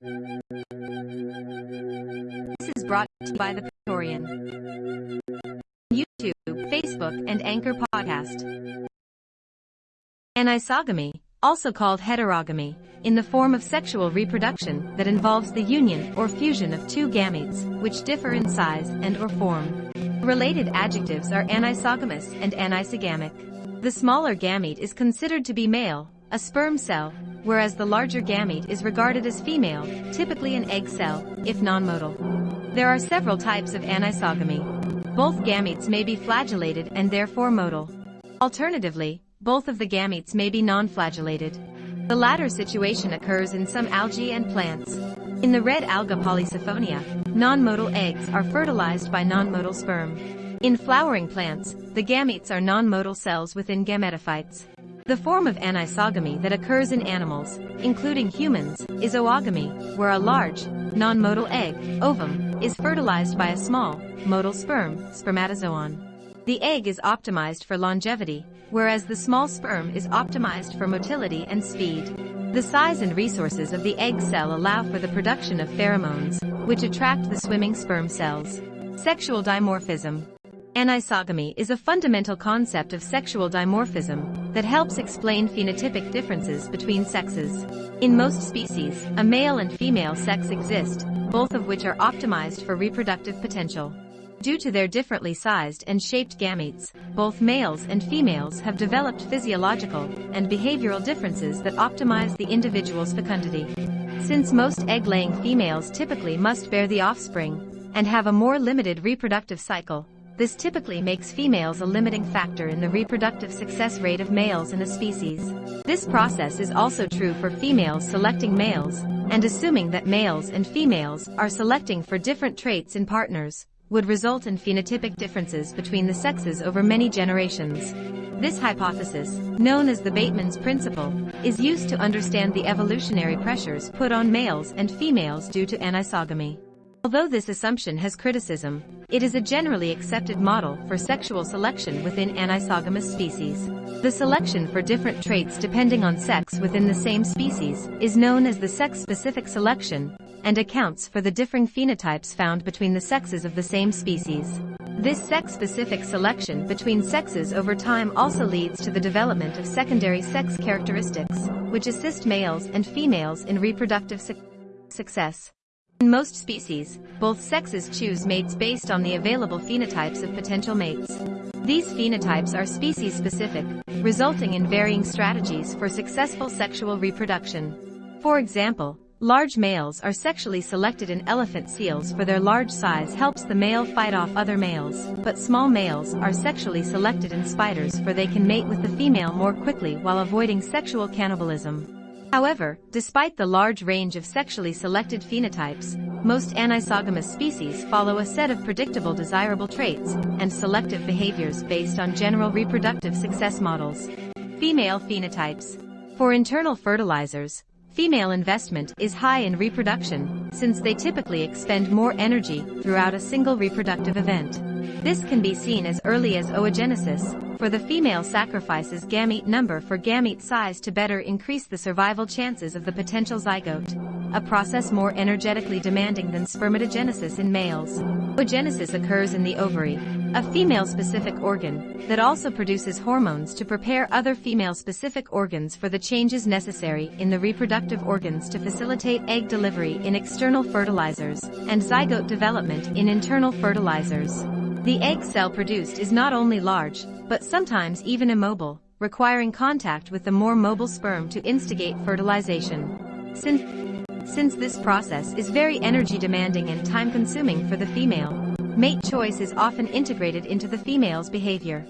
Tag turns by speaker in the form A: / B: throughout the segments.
A: This is brought to you by the Praetorian. YouTube, Facebook, and Anchor Podcast. Anisogamy, also called heterogamy, in the form of sexual reproduction that involves the union or fusion of two gametes, which differ in size and or form. Related adjectives are anisogamous and anisogamic. The smaller gamete is considered to be male, a sperm cell, whereas the larger gamete is regarded as female, typically an egg cell, if non-motile. There are several types of anisogamy. Both gametes may be flagellated and therefore motile. Alternatively, both of the gametes may be non-flagellated. The latter situation occurs in some algae and plants. In the red alga Polysiphonia, non-motile eggs are fertilized by non-motile sperm. In flowering plants, the gametes are non-motile cells within gametophytes. The form of anisogamy that occurs in animals, including humans, is oogamy, where a large, non-motile egg, ovum, is fertilized by a small, motile sperm, spermatozoon. The egg is optimized for longevity, whereas the small sperm is optimized for motility and speed. The size and resources of the egg cell allow for the production of pheromones, which attract the swimming sperm cells. Sexual dimorphism. Anisogamy is a fundamental concept of sexual dimorphism that helps explain phenotypic differences between sexes. In most species, a male and female sex exist, both of which are optimized for reproductive potential. Due to their differently sized and shaped gametes, both males and females have developed physiological and behavioral differences that optimize the individual's fecundity. Since most egg-laying females typically must bear the offspring and have a more limited reproductive cycle, this typically makes females a limiting factor in the reproductive success rate of males in a species. This process is also true for females selecting males, and assuming that males and females are selecting for different traits in partners, would result in phenotypic differences between the sexes over many generations. This hypothesis, known as the Bateman's principle, is used to understand the evolutionary pressures put on males and females due to anisogamy. Although this assumption has criticism, it is a generally accepted model for sexual selection within anisogamous species. The selection for different traits depending on sex within the same species is known as the sex-specific selection and accounts for the differing phenotypes found between the sexes of the same species. This sex-specific selection between sexes over time also leads to the development of secondary sex characteristics, which assist males and females in reproductive su success. In most species, both sexes choose mates based on the available phenotypes of potential mates. These phenotypes are species-specific, resulting in varying strategies for successful sexual reproduction. For example, large males are sexually selected in elephant seals for their large size helps the male fight off other males, but small males are sexually selected in spiders for they can mate with the female more quickly while avoiding sexual cannibalism. However, despite the large range of sexually selected phenotypes, most anisogamous species follow a set of predictable desirable traits and selective behaviors based on general reproductive success models. Female phenotypes. For internal fertilizers, female investment is high in reproduction, since they typically expend more energy throughout a single reproductive event. This can be seen as early as oogenesis, for the female sacrifices gamete number for gamete size to better increase the survival chances of the potential zygote, a process more energetically demanding than spermatogenesis in males. Oogenesis occurs in the ovary, a female-specific organ that also produces hormones to prepare other female-specific organs for the changes necessary in the reproductive organs to facilitate egg delivery in external fertilizers and zygote development in internal fertilizers. The egg cell produced is not only large, but sometimes even immobile, requiring contact with the more mobile sperm to instigate fertilization. Since, since this process is very energy demanding and time consuming for the female, mate choice is often integrated into the female's behavior.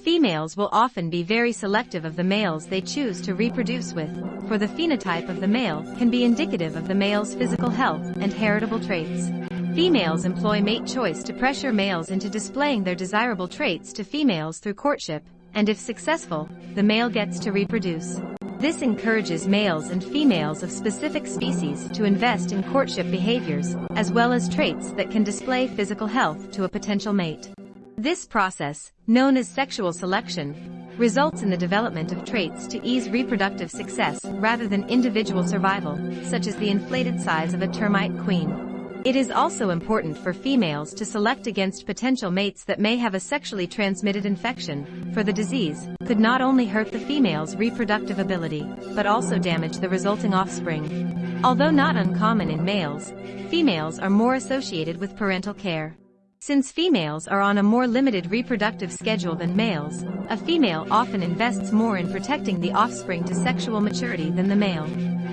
A: Females will often be very selective of the males they choose to reproduce with, for the phenotype of the male can be indicative of the male's physical health and heritable traits. Females employ mate choice to pressure males into displaying their desirable traits to females through courtship, and if successful, the male gets to reproduce. This encourages males and females of specific species to invest in courtship behaviors, as well as traits that can display physical health to a potential mate. This process, known as sexual selection, results in the development of traits to ease reproductive success rather than individual survival, such as the inflated size of a termite queen. It is also important for females to select against potential mates that may have a sexually transmitted infection, for the disease could not only hurt the female's reproductive ability, but also damage the resulting offspring. Although not uncommon in males, females are more associated with parental care. Since females are on a more limited reproductive schedule than males, a female often invests more in protecting the offspring to sexual maturity than the male.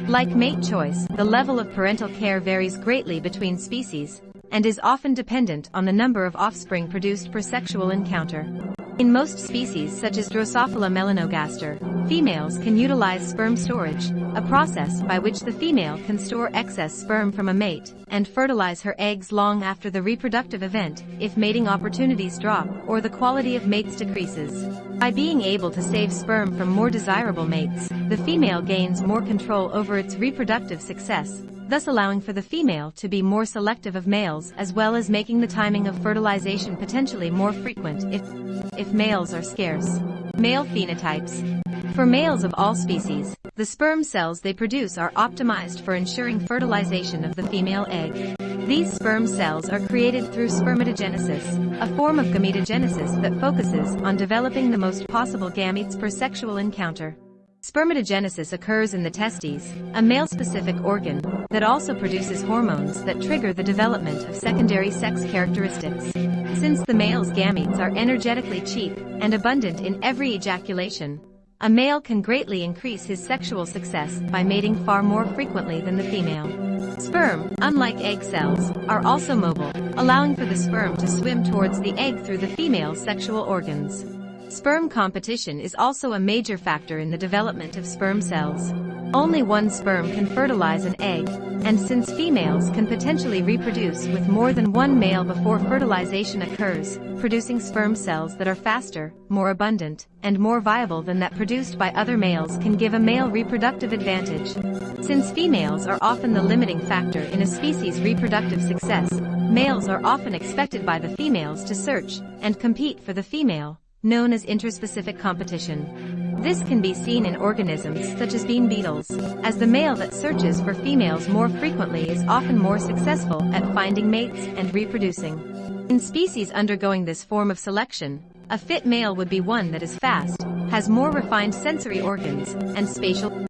A: Like mate choice, the level of parental care varies greatly between species, and is often dependent on the number of offspring produced per sexual encounter. In most species such as Drosophila melanogaster, females can utilize sperm storage, a process by which the female can store excess sperm from a mate and fertilize her eggs long after the reproductive event if mating opportunities drop or the quality of mates decreases. By being able to save sperm from more desirable mates, the female gains more control over its reproductive success thus allowing for the female to be more selective of males as well as making the timing of fertilization potentially more frequent if, if males are scarce. Male phenotypes. For males of all species, the sperm cells they produce are optimized for ensuring fertilization of the female egg. These sperm cells are created through spermatogenesis, a form of gametogenesis that focuses on developing the most possible gametes per sexual encounter. Spermatogenesis occurs in the testes, a male-specific organ, that also produces hormones that trigger the development of secondary sex characteristics. Since the male's gametes are energetically cheap and abundant in every ejaculation, a male can greatly increase his sexual success by mating far more frequently than the female. Sperm, unlike egg cells, are also mobile, allowing for the sperm to swim towards the egg through the female's sexual organs. Sperm competition is also a major factor in the development of sperm cells. Only one sperm can fertilize an egg, and since females can potentially reproduce with more than one male before fertilization occurs, producing sperm cells that are faster, more abundant, and more viable than that produced by other males can give a male reproductive advantage. Since females are often the limiting factor in a species' reproductive success, males are often expected by the females to search and compete for the female, known as interspecific competition. This can be seen in organisms such as bean beetles, as the male that searches for females more frequently is often more successful at finding mates and reproducing. In species undergoing this form of selection, a fit male would be one that is fast, has more refined sensory organs, and spatial,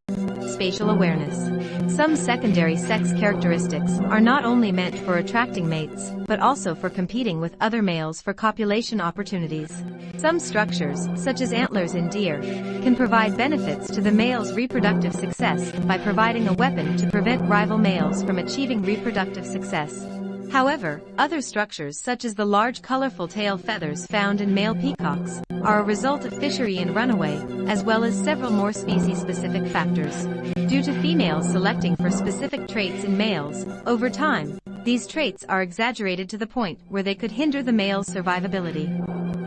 A: spatial awareness. Some secondary sex characteristics are not only meant for attracting mates, but also for competing with other males for copulation opportunities. Some structures, such as antlers in deer, can provide benefits to the male's reproductive success by providing a weapon to prevent rival males from achieving reproductive success. However, other structures such as the large colorful tail feathers found in male peacocks are a result of Fisherian runaway, as well as several more species-specific factors. Due to females selecting for specific traits in males, over time, these traits are exaggerated to the point where they could hinder the male's survivability.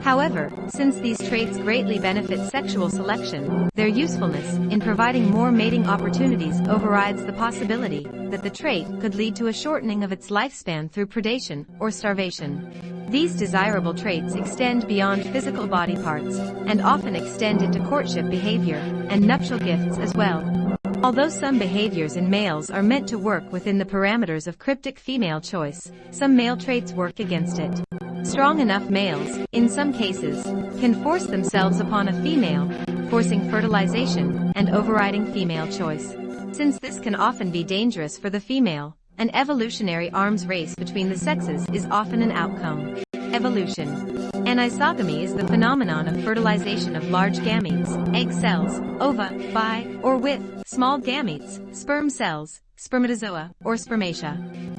A: However, since these traits greatly benefit sexual selection, their usefulness in providing more mating opportunities overrides the possibility that the trait could lead to a shortening of its lifespan through predation or starvation. These desirable traits extend beyond physical body parts and often extend into courtship behavior and nuptial gifts as well. Although some behaviors in males are meant to work within the parameters of cryptic female choice, some male traits work against it. Strong enough males, in some cases, can force themselves upon a female, forcing fertilization and overriding female choice. Since this can often be dangerous for the female, an evolutionary arms race between the sexes is often an outcome. Evolution. Anisogamy is the phenomenon of fertilization of large gametes, egg cells, ova, by, or with, small gametes, sperm cells, spermatozoa, or spermatia.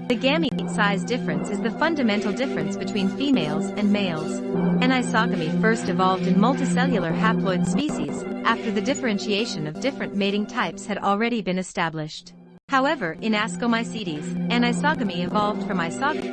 A: The gamete size difference is the fundamental difference between females and males. Anisogamy first evolved in multicellular haploid species, after the differentiation of different mating types had already been established. However, in Ascomycetes, anisogamy evolved from isogamy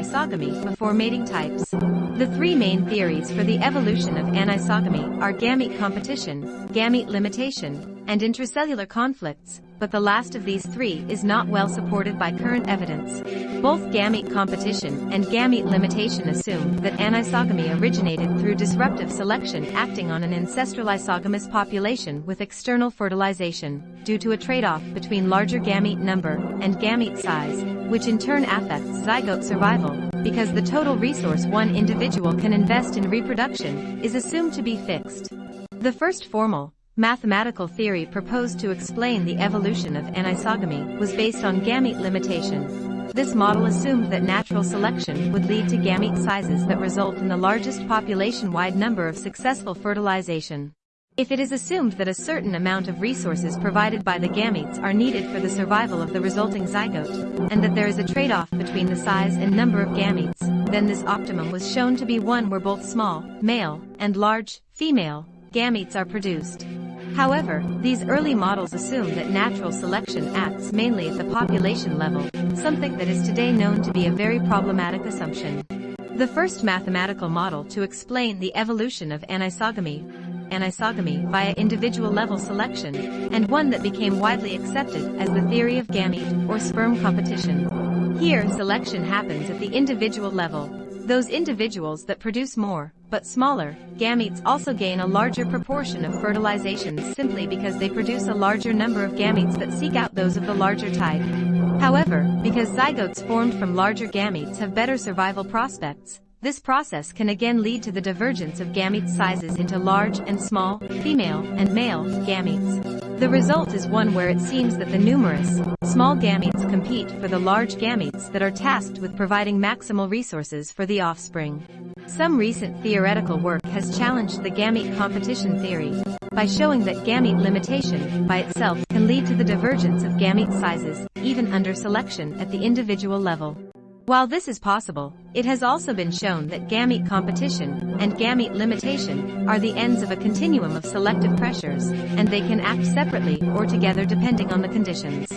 A: isogamy before mating types. The three main theories for the evolution of anisogamy are gamete competition, gamete limitation, and intracellular conflicts, but the last of these three is not well supported by current evidence. Both gamete competition and gamete limitation assume that anisogamy originated through disruptive selection acting on an ancestral isogamous population with external fertilization, due to a trade-off between larger gamete number and gamete size, which in turn affects zygote survival, because the total resource one individual can invest in reproduction is assumed to be fixed. The first formal, mathematical theory proposed to explain the evolution of anisogamy was based on gamete limitation. This model assumed that natural selection would lead to gamete sizes that result in the largest population-wide number of successful fertilization. If it is assumed that a certain amount of resources provided by the gametes are needed for the survival of the resulting zygote, and that there is a trade-off between the size and number of gametes, then this optimum was shown to be one where both small, male, and large, female, gametes are produced. However, these early models assume that natural selection acts mainly at the population level, something that is today known to be a very problematic assumption. The first mathematical model to explain the evolution of anisogamy anisogamy via individual level selection, and one that became widely accepted as the theory of gamete or sperm competition. Here selection happens at the individual level. Those individuals that produce more, but smaller, gametes also gain a larger proportion of fertilizations simply because they produce a larger number of gametes that seek out those of the larger type. However, because zygotes formed from larger gametes have better survival prospects, this process can again lead to the divergence of gamete sizes into large and small, female and male, gametes. The result is one where it seems that the numerous, small gametes compete for the large gametes that are tasked with providing maximal resources for the offspring. Some recent theoretical work has challenged the gamete competition theory by showing that gamete limitation by itself can lead to the divergence of gamete sizes, even under selection at the individual level. While this is possible, it has also been shown that gamete competition and gamete limitation are the ends of a continuum of selective pressures, and they can act separately or together depending on the conditions.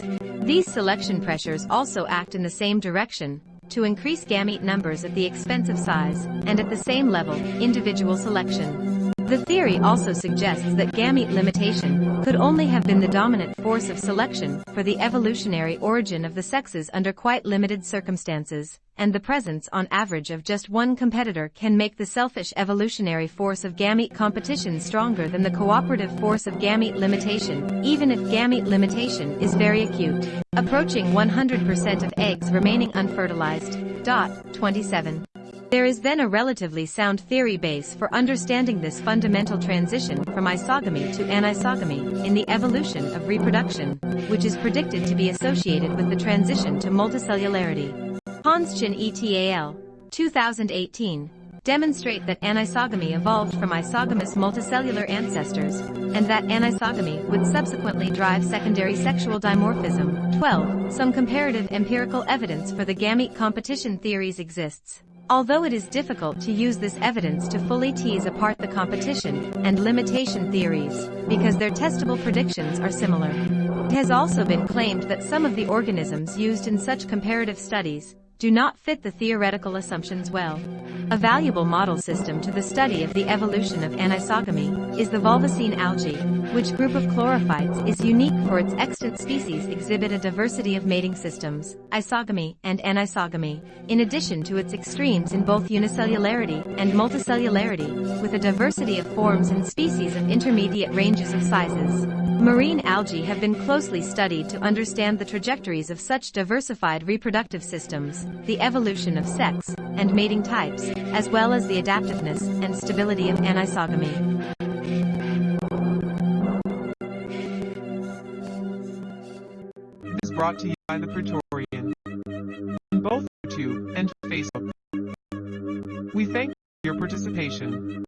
A: These selection pressures also act in the same direction, to increase gamete numbers at the expense of size, and at the same level, individual selection. The theory also suggests that gamete limitation could only have been the dominant force of selection for the evolutionary origin of the sexes under quite limited circumstances, and the presence on average of just one competitor can make the selfish evolutionary force of gamete competition stronger than the cooperative force of gamete limitation, even if gamete limitation is very acute. Approaching 100% of eggs remaining unfertilized. Dot 27. There is then a relatively sound theory base for understanding this fundamental transition from isogamy to anisogamy in the evolution of reproduction, which is predicted to be associated with the transition to multicellularity. Ponschin et al. 2018 demonstrate that anisogamy evolved from isogamous multicellular ancestors, and that anisogamy would subsequently drive secondary sexual dimorphism. 12. Some comparative empirical evidence for the gamete competition theories exists. Although it is difficult to use this evidence to fully tease apart the competition and limitation theories, because their testable predictions are similar. It has also been claimed that some of the organisms used in such comparative studies do not fit the theoretical assumptions well. A valuable model system to the study of the evolution of anisogamy is the Volvocine algae, which group of chlorophytes is unique for its extant species exhibit a diversity of mating systems, isogamy and anisogamy, in addition to its extremes in both unicellularity and multicellularity, with a diversity of forms and species of intermediate ranges of sizes. Marine algae have been closely studied to understand the trajectories of such diversified reproductive systems, the evolution of sex and mating types, as well as the adaptiveness and stability of anisogamy.
B: is brought to you by the Praetorian. On both YouTube and Facebook. We thank you for your participation.